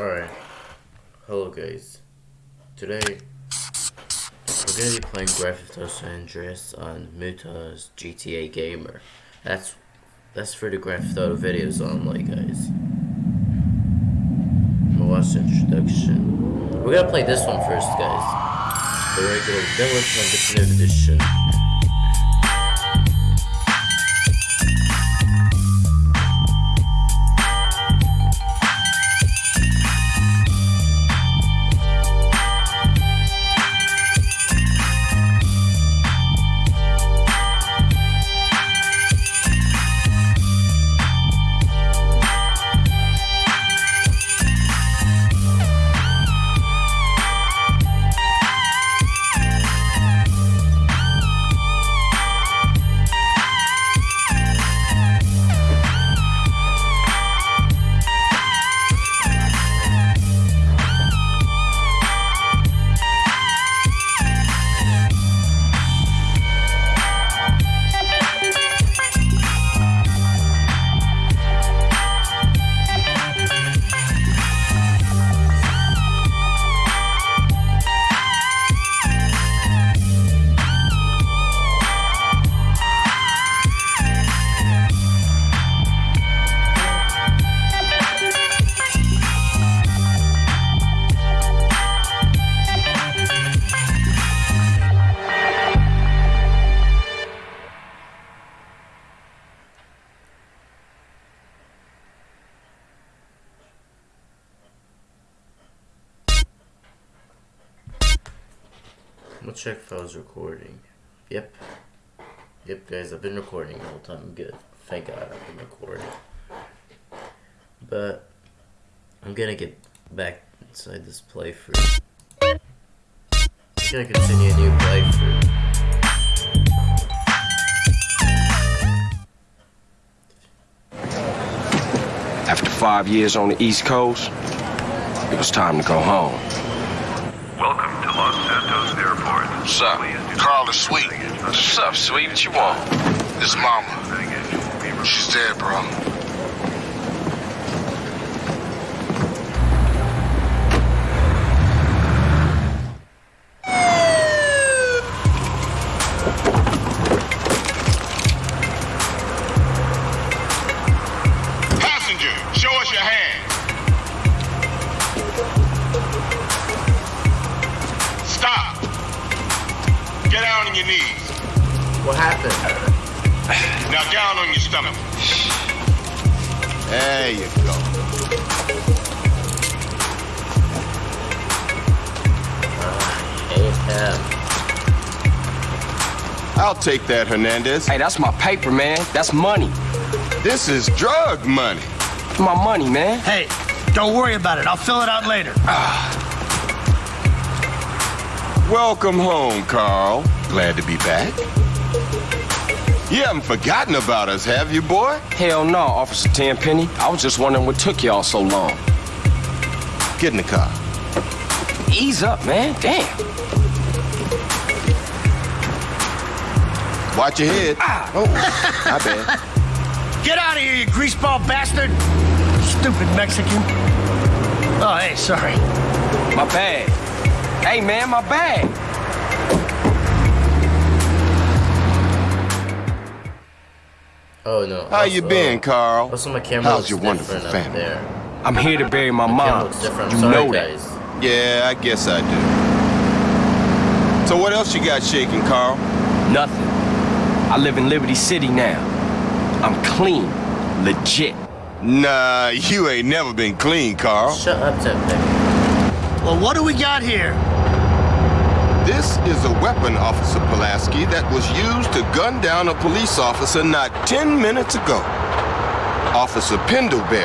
Alright. Hello guys. Today we're gonna be playing Theft Auto San Andreas on Muta's GTA Gamer. That's that's for the Theft Auto videos only guys. Watch the introduction. We're gonna play this one first guys. The regular playing Definitive Edition. Was recording. Yep. Yep, guys, I've been recording the whole time. I'm good. Thank God I've been recording. But I'm gonna get back inside this playthrough. I'm gonna continue a new playthrough. After five years on the East Coast, it was time to go home. Welcome to Los Santos Airport. What's up? Carl is sweet. What's up, sweet? What you want? This mama. She's dead, bro. Your knees. What happened? Now down on your stomach. There you go. Hey. I'll take that, Hernandez. Hey, that's my paper, man. That's money. This is drug money. My money, man. Hey, don't worry about it. I'll fill it out later. Ah. Welcome home, Carl. Glad to be back. You haven't forgotten about us, have you, boy? Hell no, Officer Tenpenny. I was just wondering what took y'all so long. Get in the car. Ease up, man. Damn. Watch your head. Ah. Oh, my bad. Get out of here, you greaseball bastard! Stupid Mexican. Oh, hey, sorry. My bag. Hey, man, my bag. Oh no. How you also- been, uh, Carl? Also, my camera How's looks your wonderful up family? there. I'm here to bury my My mom. looks different. You I'm sorry, know that. guys. Yeah, I guess I do. So what else you got shaking, Carl? Nothing. I live in Liberty City now. I'm clean. Legit. Nah, you ain't never been clean, Carl. Shut up, Tempe. Well, what do we got here? This is a weapon, Officer Pulaski, that was used to gun down a police officer not 10 minutes ago. Officer Pendelbury.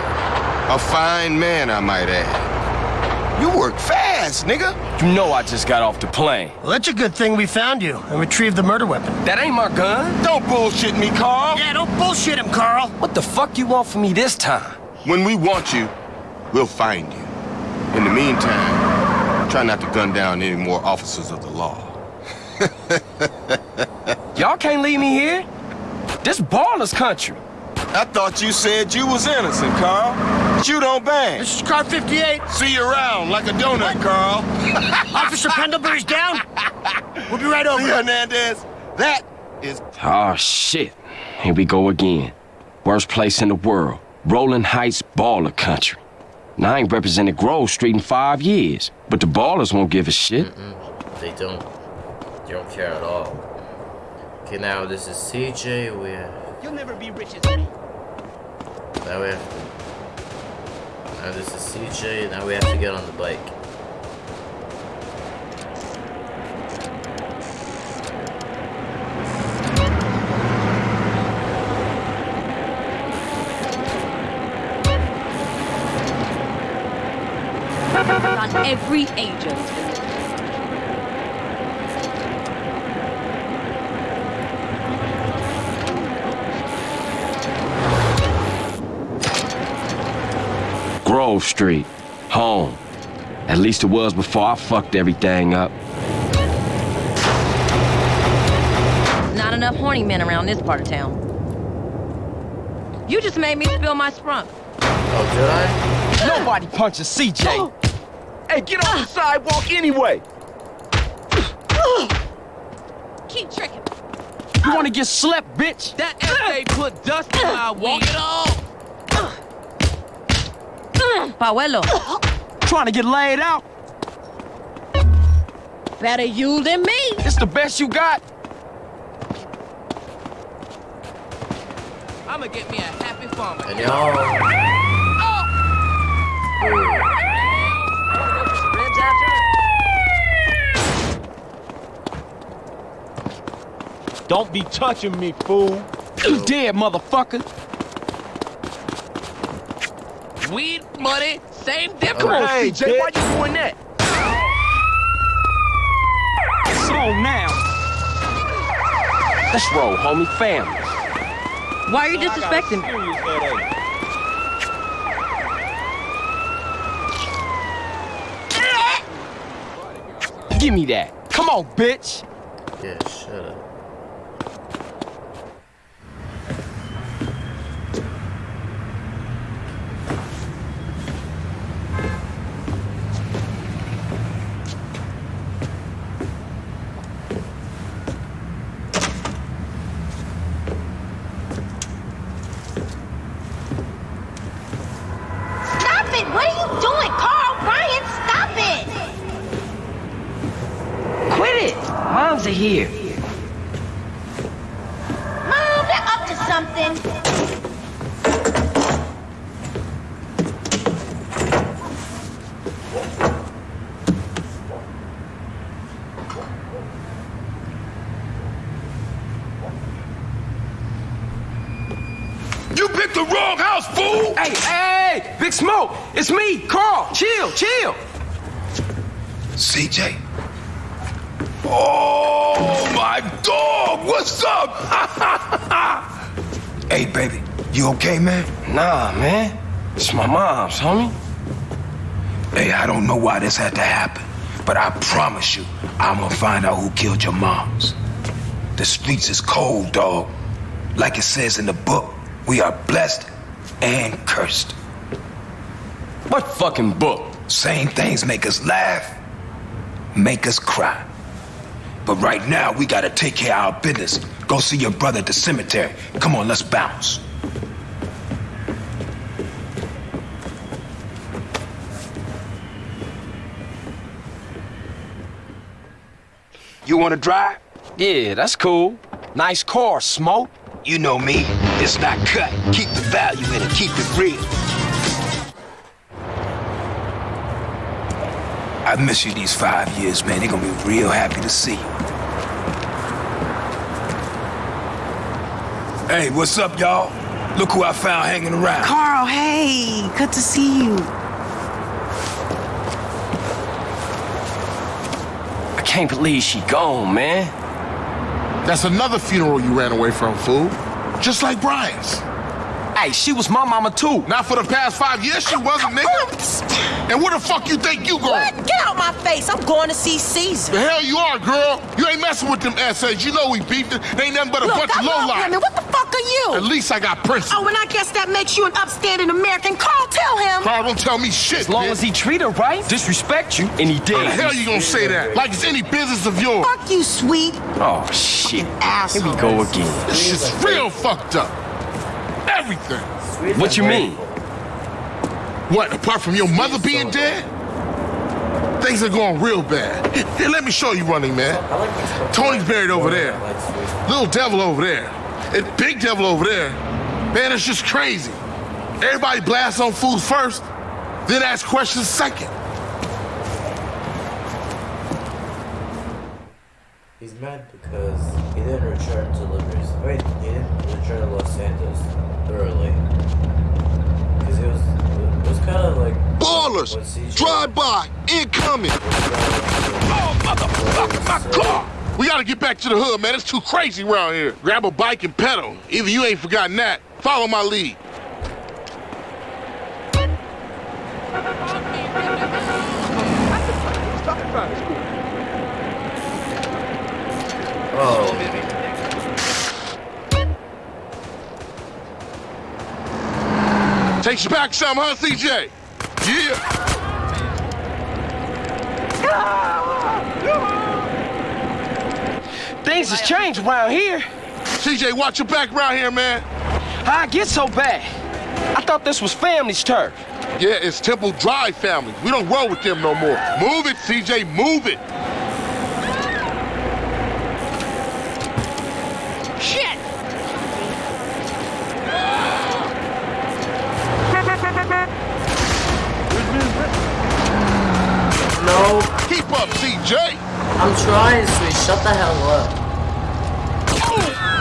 A fine man, I might add. You work fast, nigga. You know I just got off the plane. Well, that's a good thing we found you and retrieved the murder weapon. That ain't my gun. Don't bullshit me, Carl. Yeah, don't bullshit him, Carl. What the fuck you want from me this time? When we want you, we'll find you. In the meantime, try not to gun down any more officers of the law. Y'all can't leave me here. This Ballas country. I thought you said you was innocent, Carl. But you don't bang. This is car 58. See you around like a donut, Carl. Officer Pendelbury's down. We'll be right over. See, Hernandez? That is Oh, shit. Here we go again. Worst place in the world. Rolling Heights baller country. Now, I ain't represented Grove Street in five years, but the Ballas won't give a shit. They don't. They don't care at all. Okay, now this is CJ. We have. You'll never be rich as Now we have. Now this is CJ. Now we have to get on the bike. Every agent. Grove Street. Home. At least it was before I fucked everything up. Not enough horny men around this part of town. You just made me spill my sprunk. Oh, did I? Nobody punches CJ. Hey, get off the sidewalk anyway. Keep tricking. You wanna get slept, bitch? That FA put dust in my walk it off. Paolo, Trying to get laid out? better you than me. It's the best you got? I'ma get me a happy farmer. And y'all. Ribs Don't be touching me, fool. You dead, motherfucker. Weed, money, same difference. Come on, Hey, CJ, why you doing that? It's on now. Let's roll, homie. Family. Why are you I got a disrespecting me? Give me that. Come on, bitch. Yeah, shut up. Stop it! What are you doing, Carl? Ryan, stop it! Quit it! Moms are here. Mom, they're up to something. You picked the wrong house, fool! Hey, hey, hey, Big Smoke. It's me, Carl. Chill, chill. CJ. Oh, my dog! What's up? hey, baby. You okay, man? Nah, man. It's my mom's, homie. Hey, I don't know why this had to happen, but I promise you, I'm gonna find out who killed your moms. The streets is cold, dog. Like it says in the book, we are blessed and cursed. What fucking book? Same things make us laugh, make us cry. But right now, we gotta take care of our business. Go see your brother at the cemetery. Come on, let's bounce. You wanna drive? Yeah, that's cool. Nice car, Smoke. You know me. It's not cut. Keep the value in it. Keep it real. I miss you these five years, man. They're gonna be real happy to see you. Hey, what's up, y'all? Look who I found hanging around. Carl, hey, good to see you. I can't believe she gone, man. That's another funeral you ran away from, fool. Just like Brian's. Hey, she was my mama too. Not for the past five years, she wasn't, nigga. And where the fuck you think you going? What? Get out my face. I'm going to see Cesar. The hell you are, girl. You ain't messing with them essays. You know we beefed it. They ain't nothing but a Look, bunch I of love lowlife. women. What the fuck are you? At least I got principles. Oh, and I guess that makes you an upstanding American. Carl, tell him. Carl, don't tell me shit, As long bitch. as he treat her right, disrespect you, and he did. How the did. hell you gonna say that? Like it's any business of yours. Fuck you, sweet Oh, shit. asshole. Here we go again. This shit's real fucked up. Everything. Sweet's What you mean? What, apart from your mother being dead? Things are going real bad. Here, let me show you running, man. I like this Tony's buried over there. Sweet. Little devil over there. And big devil over there. Man, it's just crazy. Everybody blasts on fools first, then ask questions second. He's mad because he didn't return to Liberty. Wait, he didn't return to Los Santos early. Because it was, it was kind of like. Ballas! Drive by! Incoming! Oh, motherfucker, my car! We gotta get back to the hood, man. It's too crazy around here. Grab a bike and pedal. Either you ain't forgotten that. Follow my lead. Back some, huh, CJ? Yeah. Things has changed around here. CJ, watch your back around here, man. How I get so bad? I thought this was family's turf. Yeah, it's Temple Drive family. We don't roll with them no more. Move it, CJ, move it. Keep up, CJ. I'm trying, Sweet. Shut the hell up.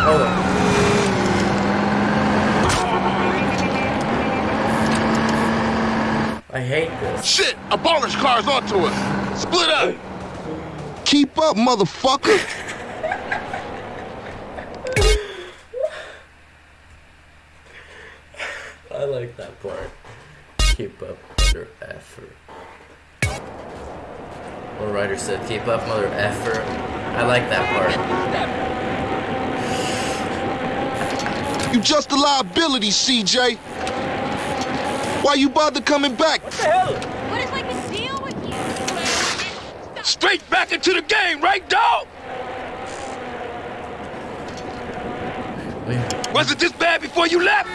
Oh. I hate this. Shit, a Ballas car's onto us. Split up. Keep up, motherfucker! I like that part. Keep up, mother effer. One writer said, keep up, mother effer. I like that part. You just a liability, CJ. Why you bother coming back? What the hell? What is like the deal with you? Straight back into the game, right, dog? Was it this bad before you left?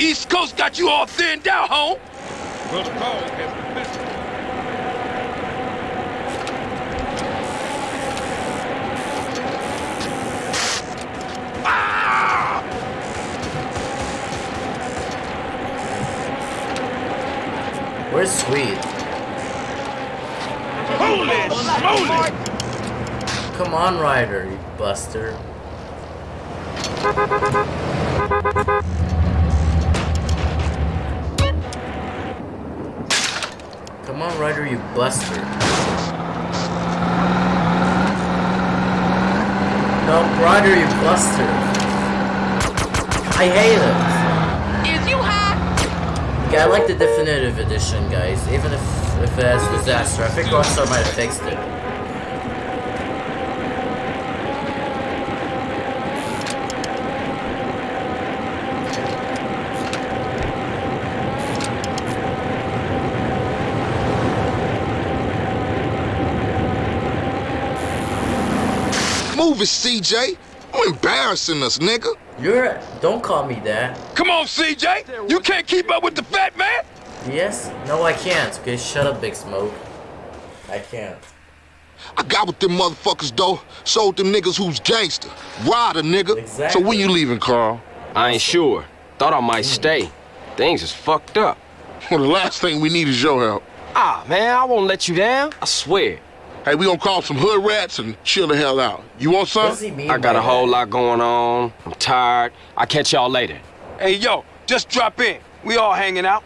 East Coast got you all thinned out, home. Where's Sweet? Holy smoly! Come on, Ryder, you buster. Come on, Ryder, you buster. No, Ryder, you buster. I hate it. I like the definitive edition, guys. Even if if it has disaster, I think Rockstar might have fixed it. Move it, CJ. You embarrassing us, nigga. You're don't call me that. Come on, CJ. You can't keep up with the fat man. Yes? No, I can't. Okay, shut up, Big Smoke. I can't. I got with them motherfuckers, though. Sold them niggas who's gangster. Ryder, nigga. Exactly. So when you leaving, Carl? I ain't sure. Thought I might stay. Things is fucked up. Well, the last thing we need is your help. Ah, man, I won't let you down. I swear. Hey, we gonna call some hood rats and chill the hell out. You want some? I got a whole that? lot going on. I'm tired. I'll catch y'all later. Hey, yo, just drop in. We all hanging out.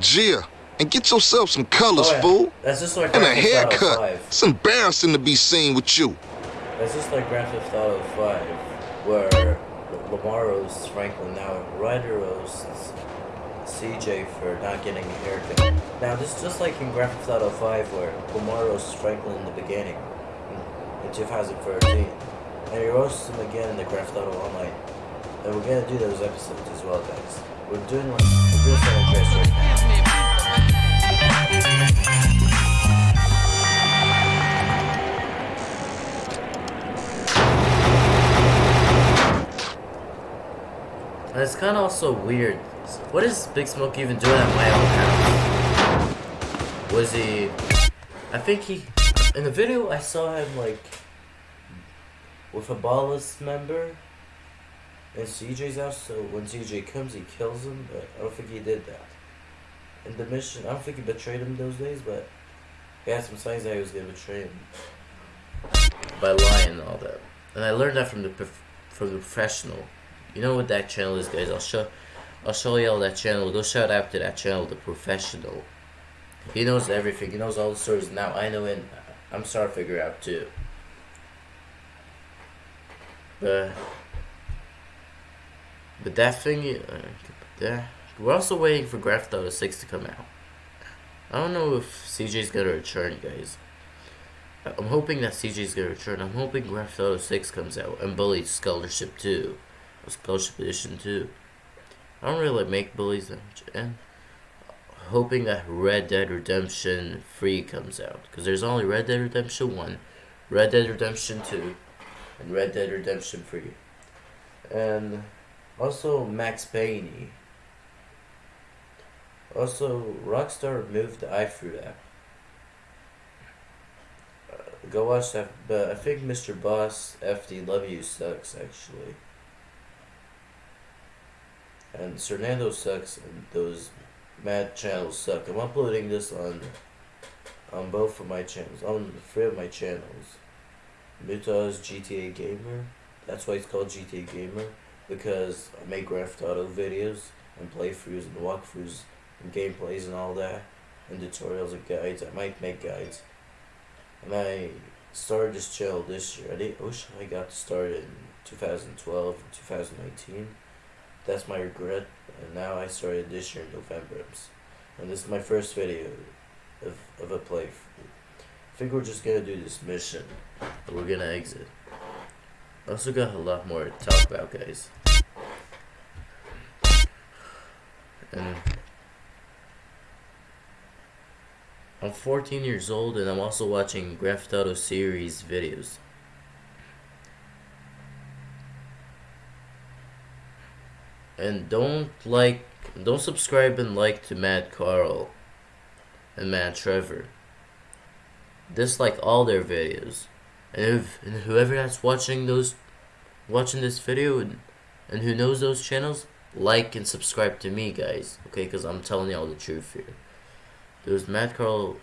Gia, and get yourself some colors, Oh, yeah. fool. That's just like And a Grand Theft Auto haircut. 5. It's embarrassing to be seen with you. That's just like Grand Theft Auto 5, where Lamar roasts Franklin now, Ryder roasts CJ for not getting a haircut. Now, this is just like in Grand Theft Auto 5, where roasts Franklin in the beginning, in, in 2013. And we roast him again in the Grand Theft Auto Online. And we're gonna do those episodes as well, guys. We're doing we're doing Andreas right now. And it's kind of also weird. What is Big Smoke even doing at my own house? Was he? I think he. In the video, I saw him like with a Ballas member in CJ's house. So when CJ comes, he kills him. But I don't think he did that. In the mission, I don't think he betrayed him those days. But he had some signs that he was gonna betray him by lying and all that. And I learned that from the from the professional. You know what that channel is, guys? I'll show I'll show y'all that channel. Go shout out to that channel, the professional. He knows everything. He knows all the stories. Now I know it. I'm starting to figure out too. But but that thing, uh, we're also waiting for Auto 6 to come out. I don't know if CJ's gonna return, guys. I'm hoping that CJ's gonna return. I'm hoping Theft Auto 6 comes out and Bully Scholarship 2. Or Scholarship Edition 2. I don't really make bullies that much. And hoping that Red Dead Redemption 3 comes out. Because there's only Red Dead Redemption 1, Red Dead Redemption 2, and Red Dead Redemption 3. And also Max Payne. Also, Rockstar removed the iFruit app. Uh, go watch that, but I think MrBossFTW Love You sucks actually. And Fernando sucks and those mad channels suck. I'm uploading this on on both of my channels, on three of my channels. Muta's GTA Gamer. That's why it's called GTA Gamer because I make Grand Theft Auto videos and playthroughs and walkthroughs and gameplays and all that and tutorials and guides. I might make guides. And I started this channel this year. Did, I wish I got started in 2012 and 2019. That's my regret. And now I started this year in November. And this is my first video of, of a play I think we're just gonna do this mission. And we're gonna exit. I also got a lot more to talk about, guys. And I'm 14 years old and I'm also watching Theft Auto series videos. And don't like, don't subscribe and like to Mad Carl and Mad Trevor. Dislike all their videos. And if and whoever that's watching those, watching this video and, and who knows those channels, like and subscribe to me, guys. Okay, because I'm telling y'all the truth here. Those Mad Carl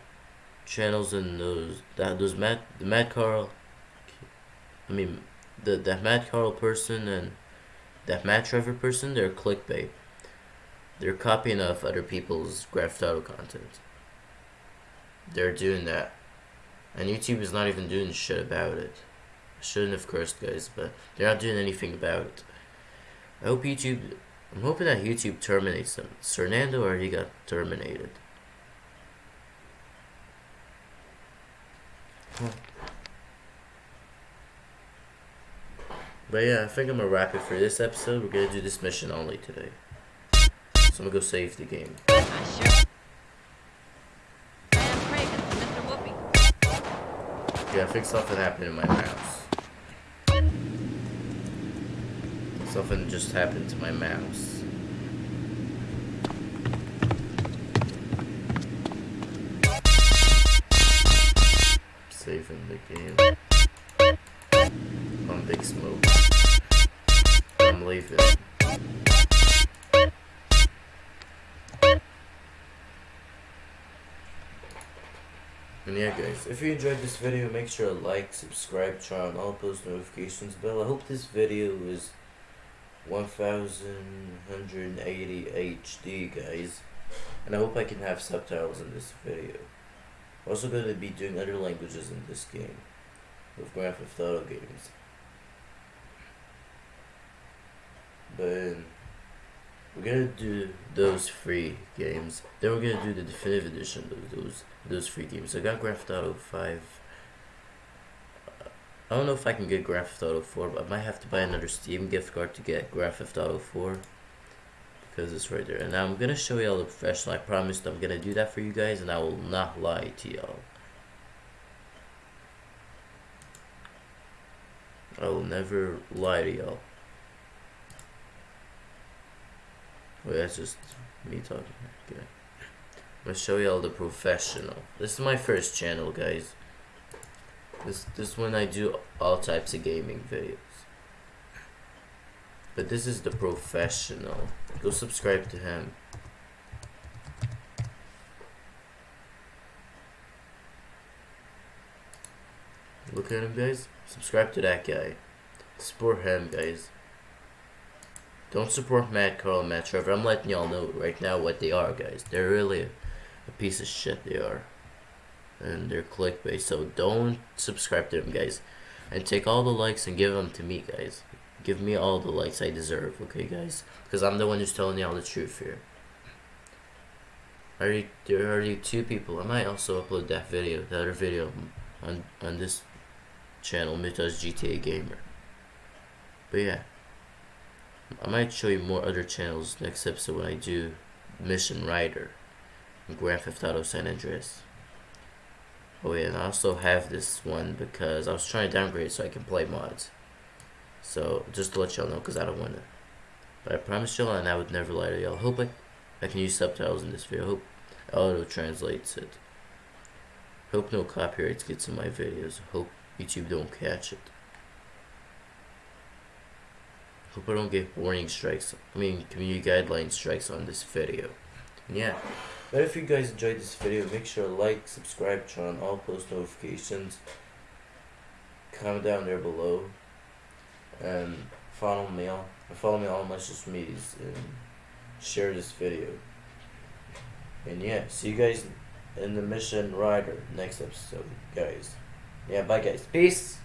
channels and those that those Mad the Mad Carl. I mean, the that Mad Carl person and that Matt Trevor person, they're clickbait. They're copying off other people's Theft Auto content. They're doing that. And YouTube is not even doing shit about it. I shouldn't have cursed, guys, but they're not doing anything about it. I hope YouTube. I'm hoping that YouTube terminates them. Fernando already got terminated. Huh. But yeah, I think I'm gonna wrap it for this episode. We're gonna do this mission only today. So I'm gonna go save the game. Yeah, I think something happened in my mouse. Something just happened to my mouse. Saving the game. Big Smoke. I'm leaving. And yeah guys, if you enjoyed this video, make sure to like, subscribe, turn on all post notifications bell. I hope this video is 1180 HD guys. And I hope I can have subtitles in this video. I'm also going to be doing other languages in this game. With Grand Theft Auto games. But we're gonna do those three games. Then we're gonna do the definitive edition of those those free games. I got Grand Theft Auto Five. I don't know if I can get Grand Theft Auto 4, but I might have to buy another Steam gift card to get Grand Theft Auto 4. Because it's right there. And I'm to show y'all the professional. I promised I'm to do that for you guys, and I will not lie to y'all. I will never lie to y'all. Wait, that's just me talking. Okay. I'm gonna show y'all the professional. This is my first channel, guys. This this when I do all types of gaming videos. But this is the professional. Go subscribe to him. Look at him, guys. Subscribe to that guy. Support him, guys. Don't support Matt Carl and Matt Trevor. I'm letting y'all know right now what they are, guys. They're really a, a piece of shit, they are. And they're clickbait, so don't subscribe to them, guys. And take all the likes and give them to me, guys. Give me all the likes I deserve, okay, guys? Because I'm the one who's telling y'all the truth here. Already, there are already two people. I might also upload that video, the other video, on on this channel, Mythos GTA Gamer. But yeah. I might show you more other channels next episode when I do Mission Ryder and Grand Theft Auto San Andreas. Oh yeah, and I also have this one because I was trying to downgrade so I can play mods. So, just to let y'all know, because I don't want to. But I promise y'all, and I would never lie to y'all. Hope I, I can use subtitles in this video. Hope auto translates it. Hope no copyrights gets in my videos. Hope YouTube don't catch it. Hope I don't get warning strikes. I mean, community guideline strikes on this video. And yeah. But if you guys enjoyed this video, make sure to like, subscribe, turn on all post notifications. Comment down there below. And follow me on follow me on my social medias and share this video. And yeah, see you guys in the Mission Ryder next episode, guys. Yeah, bye guys. Peace.